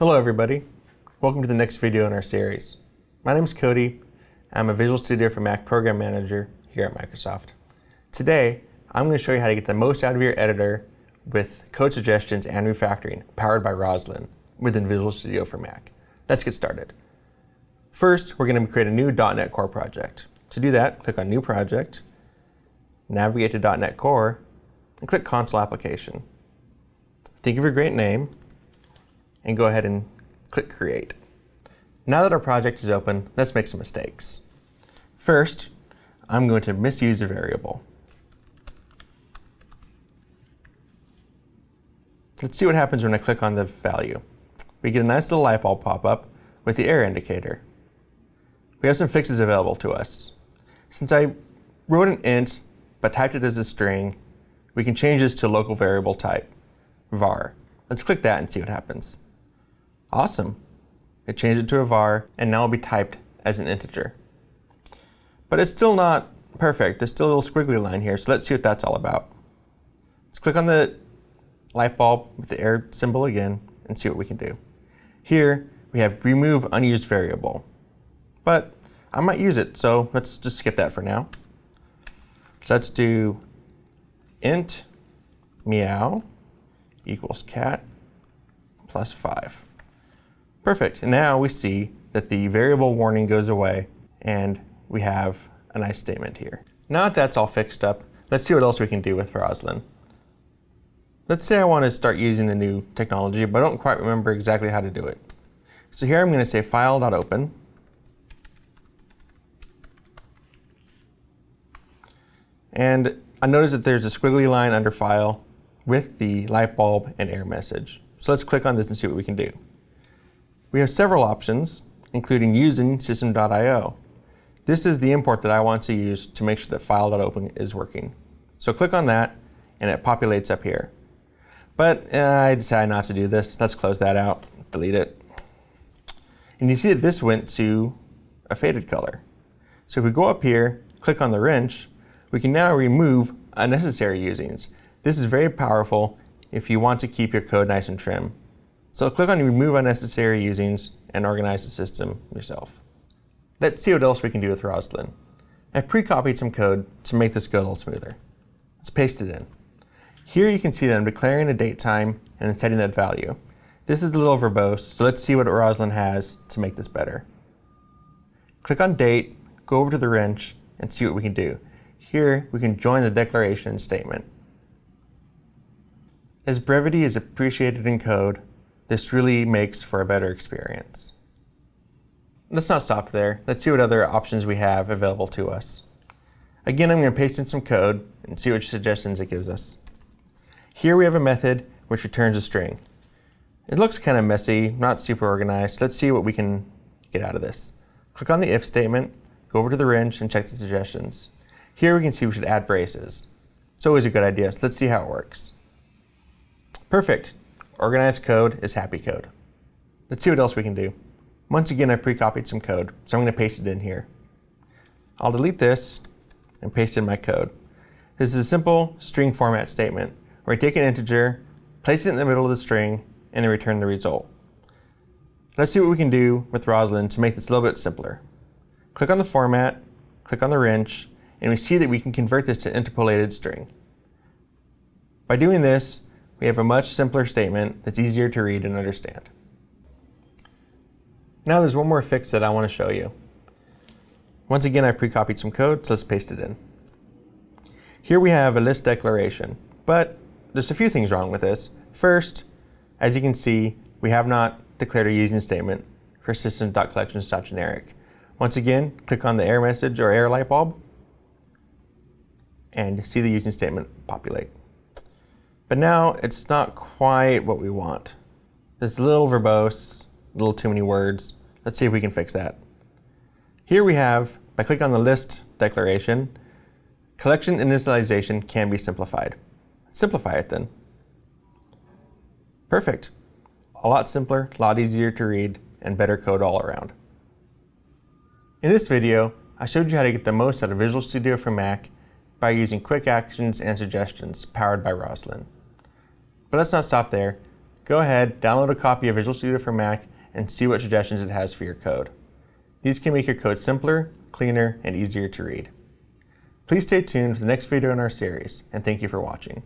Hello everybody. Welcome to the next video in our series. My name is Cody. I'm a Visual Studio for Mac Program Manager here at Microsoft. Today, I'm going to show you how to get the most out of your editor with code suggestions and refactoring powered by Roslyn within Visual Studio for Mac. Let's get started. First, we're going to create a new .NET Core project. To do that, click on New Project, navigate to .NET Core, and click Console Application. Think of your great name, and go ahead and click Create. Now that our project is open, let's make some mistakes. First, I'm going to misuse a variable. Let's see what happens when I click on the value. We get a nice little light bulb pop up with the error indicator. We have some fixes available to us. Since I wrote an int but typed it as a string, we can change this to local variable type, var. Let's click that and see what happens. Awesome. It changed it to a var, and now it'll be typed as an integer. But it's still not perfect. There's still a little squiggly line here, so let's see what that's all about. Let's click on the light bulb with the error symbol again and see what we can do. Here, we have remove unused variable. But I might use it, so let's just skip that for now. So let's do int meow equals cat plus 5. Perfect. And now we see that the variable warning goes away and we have a nice statement here. Now that that's all fixed up, let's see what else we can do with Roslyn. Let's say I want to start using a new technology, but I don't quite remember exactly how to do it. So here I'm going to say file.open. And I notice that there's a squiggly line under file with the light bulb and error message. So let's click on this and see what we can do. We have several options, including using system.io. This is the import that I want to use to make sure that file.open is working. So click on that, and it populates up here. But uh, I decided not to do this. Let's close that out, delete it. And you see that this went to a faded color. So if we go up here, click on the wrench, we can now remove unnecessary usings. This is very powerful if you want to keep your code nice and trim. So click on Remove Unnecessary Usings and organize the system yourself. Let's see what else we can do with Roslyn. I pre-copied some code to make this go a little smoother. Let's paste it in. Here you can see that I'm declaring a date time and setting that value. This is a little verbose, so let's see what Roslyn has to make this better. Click on date, go over to the wrench, and see what we can do. Here we can join the declaration statement. As brevity is appreciated in code, this really makes for a better experience. Let's not stop there. Let's see what other options we have available to us. Again, I'm going to paste in some code and see which suggestions it gives us. Here we have a method which returns a string. It looks kind of messy, not super organized. Let's see what we can get out of this. Click on the if statement, go over to the wrench, and check the suggestions. Here we can see we should add braces. It's always a good idea, so let's see how it works. Perfect. Organized code is happy code. Let's see what else we can do. Once again, I pre-copied some code, so I'm going to paste it in here. I'll delete this and paste in my code. This is a simple string format statement where I take an integer, place it in the middle of the string, and then return the result. Let's see what we can do with Roslyn to make this a little bit simpler. Click on the format, click on the wrench, and we see that we can convert this to interpolated string. By doing this, we have a much simpler statement that's easier to read and understand. Now there's one more fix that I want to show you. Once again, I pre-copied some code, so let's paste it in. Here we have a list declaration, but there's a few things wrong with this. First, as you can see, we have not declared a using statement for system.collections.generic. Once again, click on the error message or error light bulb and see the using statement populate. But now it's not quite what we want. It's a little verbose, a little too many words. Let's see if we can fix that. Here we have, by clicking on the list declaration, collection initialization can be simplified. Simplify it then. Perfect. A lot simpler, a lot easier to read, and better code all around. In this video, I showed you how to get the most out of Visual Studio for Mac by using quick actions and suggestions powered by Roslyn. But let's not stop there. Go ahead, download a copy of Visual Studio for Mac, and see what suggestions it has for your code. These can make your code simpler, cleaner, and easier to read. Please stay tuned for the next video in our series, and thank you for watching.